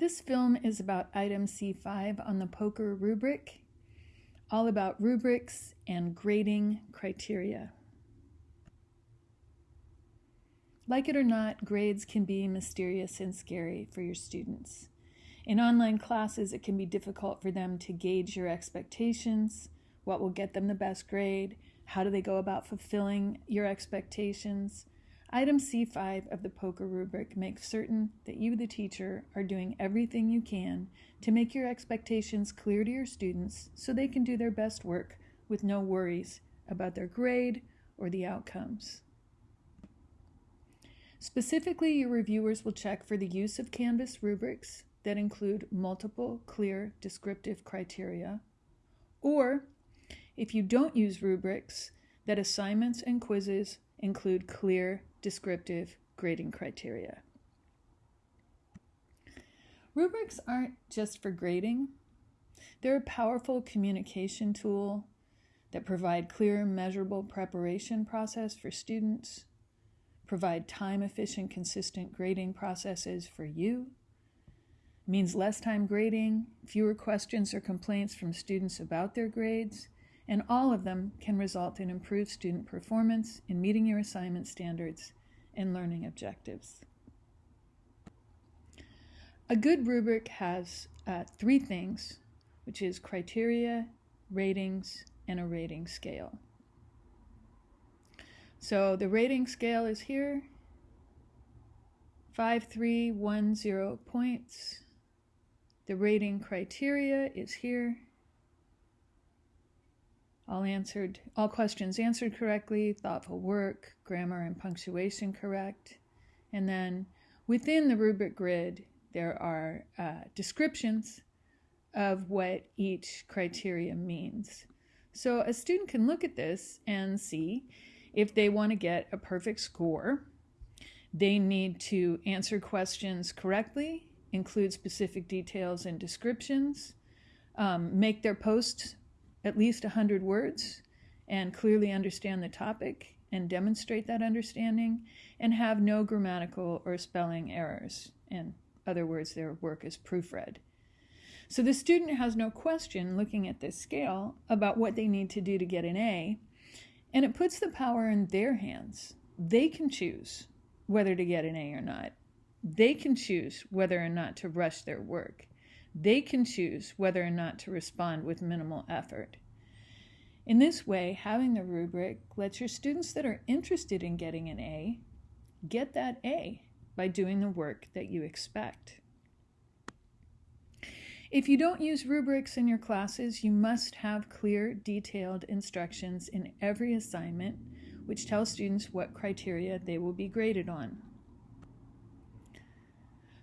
This film is about item C5 on the POCR rubric, all about rubrics and grading criteria. Like it or not, grades can be mysterious and scary for your students. In online classes, it can be difficult for them to gauge your expectations, what will get them the best grade, how do they go about fulfilling your expectations, Item C5 of the POCR rubric makes certain that you, the teacher, are doing everything you can to make your expectations clear to your students so they can do their best work with no worries about their grade or the outcomes. Specifically, your reviewers will check for the use of Canvas rubrics that include multiple clear descriptive criteria, or if you don't use rubrics, that assignments and quizzes include clear descriptive grading criteria. Rubrics aren't just for grading. They're a powerful communication tool that provide clear, measurable preparation process for students, provide time efficient, consistent grading processes for you, means less time grading, fewer questions or complaints from students about their grades, and all of them can result in improved student performance in meeting your assignment standards and learning objectives. A good rubric has uh, three things, which is criteria, ratings, and a rating scale. So the rating scale is here, 5310 points. The rating criteria is here, all answered, all questions answered correctly, thoughtful work, grammar and punctuation correct. And then within the rubric grid, there are uh, descriptions of what each criteria means. So a student can look at this and see if they want to get a perfect score, they need to answer questions correctly, include specific details and descriptions, um, make their posts at least 100 words and clearly understand the topic and demonstrate that understanding and have no grammatical or spelling errors. In other words, their work is proofread. So the student has no question looking at this scale about what they need to do to get an A, and it puts the power in their hands. They can choose whether to get an A or not. They can choose whether or not to rush their work. They can choose whether or not to respond with minimal effort. In this way, having the rubric lets your students that are interested in getting an A get that A by doing the work that you expect. If you don't use rubrics in your classes, you must have clear, detailed instructions in every assignment which tell students what criteria they will be graded on.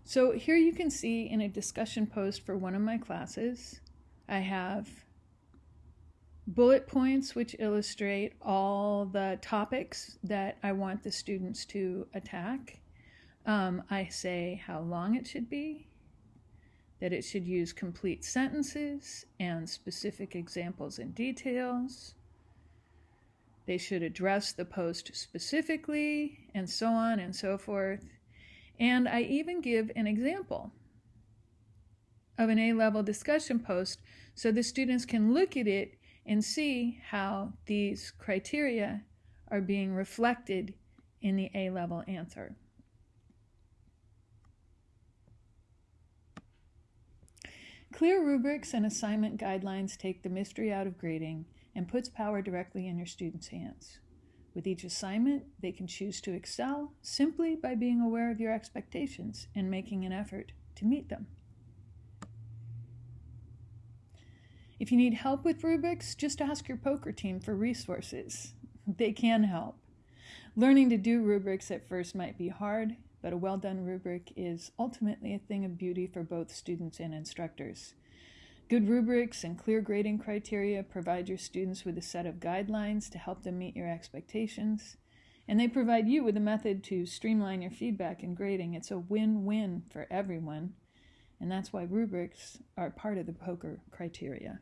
So here you can see in a discussion post for one of my classes, I have bullet points which illustrate all the topics that I want the students to attack. Um, I say how long it should be, that it should use complete sentences and specific examples and details. They should address the post specifically, and so on and so forth. And I even give an example of an A-level discussion post so the students can look at it and see how these criteria are being reflected in the A-level answer. Clear rubrics and assignment guidelines take the mystery out of grading and puts power directly in your students' hands. With each assignment, they can choose to excel simply by being aware of your expectations and making an effort to meet them. If you need help with rubrics, just ask your POCR team for resources. They can help. Learning to do rubrics at first might be hard, but a well done rubric is ultimately a thing of beauty for both students and instructors. Good rubrics and clear grading criteria provide your students with a set of guidelines to help them meet your expectations, and they provide you with a method to streamline your feedback and grading. It's a win-win for everyone, and that's why rubrics are part of the POCR criteria.